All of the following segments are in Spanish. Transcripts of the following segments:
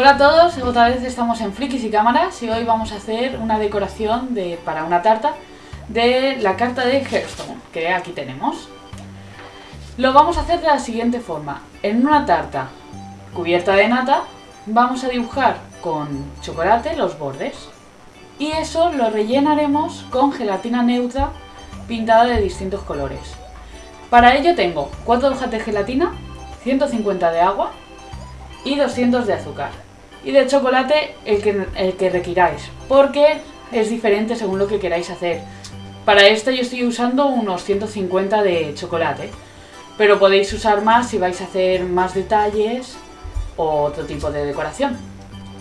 Hola a todos, otra vez estamos en Frikis y Cámaras y hoy vamos a hacer una decoración de, para una tarta de la carta de Hearthstone, que aquí tenemos. Lo vamos a hacer de la siguiente forma. En una tarta cubierta de nata vamos a dibujar con chocolate los bordes. Y eso lo rellenaremos con gelatina neutra pintada de distintos colores. Para ello tengo 4 hojas de gelatina, 150 de agua y 200 de azúcar. Y de chocolate el que, el que requiráis, porque es diferente según lo que queráis hacer. Para esto yo estoy usando unos 150 de chocolate, pero podéis usar más si vais a hacer más detalles o otro tipo de decoración.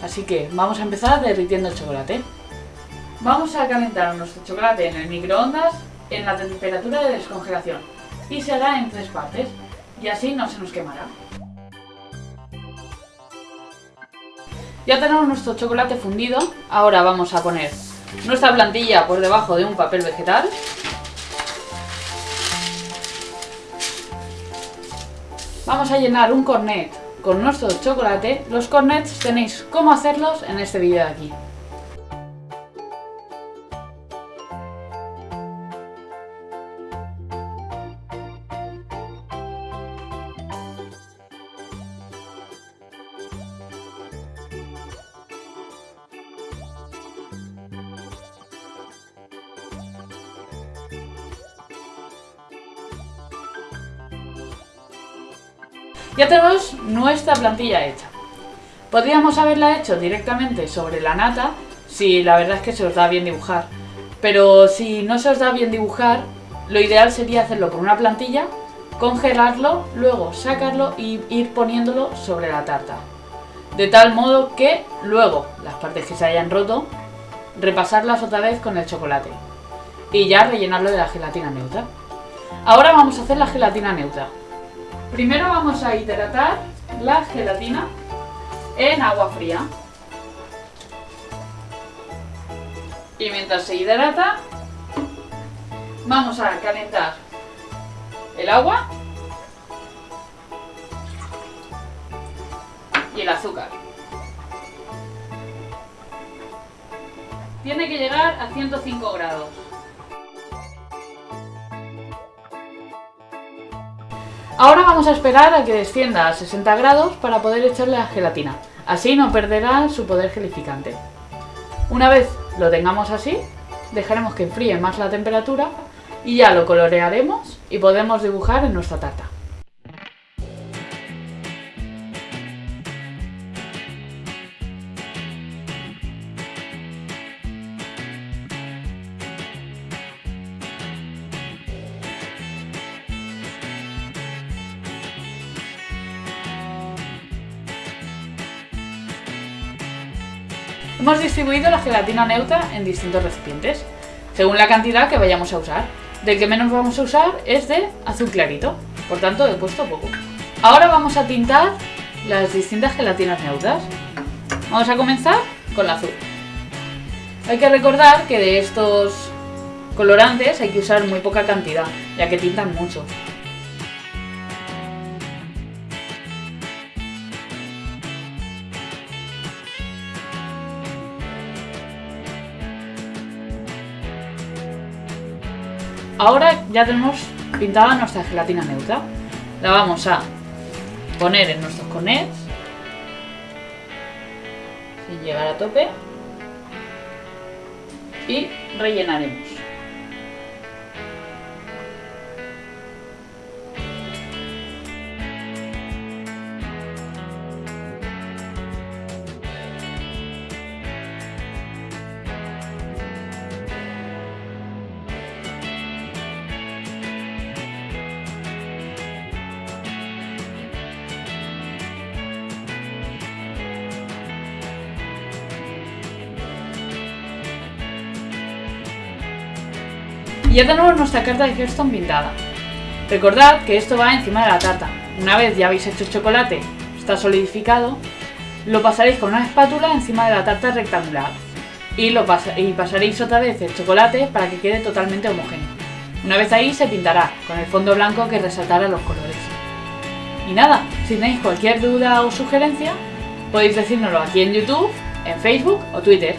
Así que vamos a empezar derritiendo el chocolate. Vamos a calentar nuestro chocolate en el microondas en la temperatura de descongelación y se hará en tres partes y así no se nos quemará. Ya tenemos nuestro chocolate fundido, ahora vamos a poner nuestra plantilla por debajo de un papel vegetal. Vamos a llenar un cornet con nuestro chocolate. Los cornets tenéis cómo hacerlos en este vídeo de aquí. Ya tenemos nuestra plantilla hecha. Podríamos haberla hecho directamente sobre la nata, si la verdad es que se os da bien dibujar. Pero si no se os da bien dibujar, lo ideal sería hacerlo con una plantilla, congelarlo, luego sacarlo y ir poniéndolo sobre la tarta. De tal modo que luego, las partes que se hayan roto, repasarlas otra vez con el chocolate. Y ya rellenarlo de la gelatina neutra. Ahora vamos a hacer la gelatina neutra. Primero vamos a hidratar la gelatina en agua fría. Y mientras se hidrata, vamos a calentar el agua y el azúcar. Tiene que llegar a 105 grados. Ahora vamos a esperar a que descienda a 60 grados para poder echarle la gelatina. Así no perderá su poder gelificante. Una vez lo tengamos así, dejaremos que enfríe más la temperatura y ya lo colorearemos y podemos dibujar en nuestra tarta. Hemos distribuido la gelatina neutra en distintos recipientes, según la cantidad que vayamos a usar. Del que menos vamos a usar es de azul clarito, por tanto he puesto poco. Ahora vamos a tintar las distintas gelatinas neutras. Vamos a comenzar con la azul. Hay que recordar que de estos colorantes hay que usar muy poca cantidad, ya que tintan mucho. Ahora ya tenemos pintada nuestra gelatina neutra. La vamos a poner en nuestros cornets. Sin llegar a tope. Y rellenaremos. Y ya tenemos nuestra carta de Hearthstone pintada. Recordad que esto va encima de la tarta. Una vez ya habéis hecho el chocolate, está solidificado, lo pasaréis con una espátula encima de la tarta rectangular. Y, lo y pasaréis otra vez el chocolate para que quede totalmente homogéneo. Una vez ahí se pintará con el fondo blanco que resaltará los colores. Y nada, si tenéis cualquier duda o sugerencia, Podéis decírnoslo aquí en YouTube, en Facebook o Twitter.